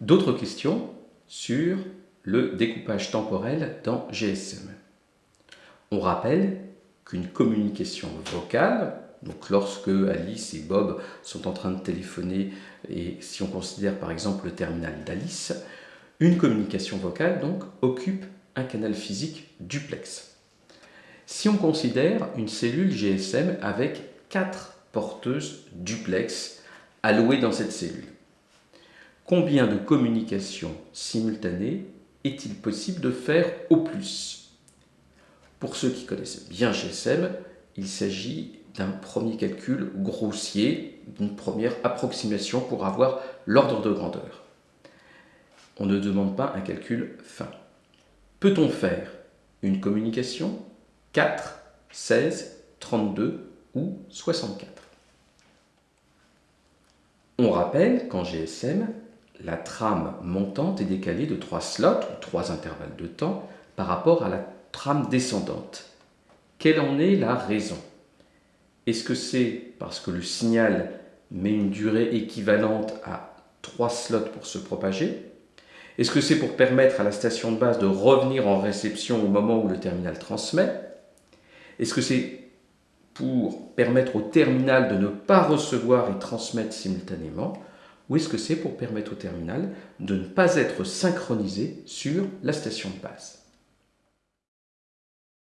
D'autres questions sur le découpage temporel dans GSM. On rappelle qu'une communication vocale, donc lorsque Alice et Bob sont en train de téléphoner, et si on considère par exemple le terminal d'Alice, une communication vocale donc occupe un canal physique duplex. Si on considère une cellule GSM avec quatre porteuses duplex allouées dans cette cellule, Combien de communications simultanées est-il possible de faire au plus? Pour ceux qui connaissent bien GSM, il s'agit d'un premier calcul grossier, d'une première approximation pour avoir l'ordre de grandeur. On ne demande pas un calcul fin. Peut-on faire une communication 4, 16, 32 ou 64 On rappelle qu'en GSM, la trame montante est décalée de trois slots, ou trois intervalles de temps, par rapport à la trame descendante. Quelle en est la raison? Est-ce que c'est parce que le signal met une durée équivalente à trois slots pour se propager? Est-ce que c'est pour permettre à la station de base de revenir en réception au moment où le terminal transmet? Est-ce que c'est pour permettre au terminal de ne pas recevoir et transmettre simultanément? Ou est-ce que c'est pour permettre au terminal de ne pas être synchronisé sur la station de base?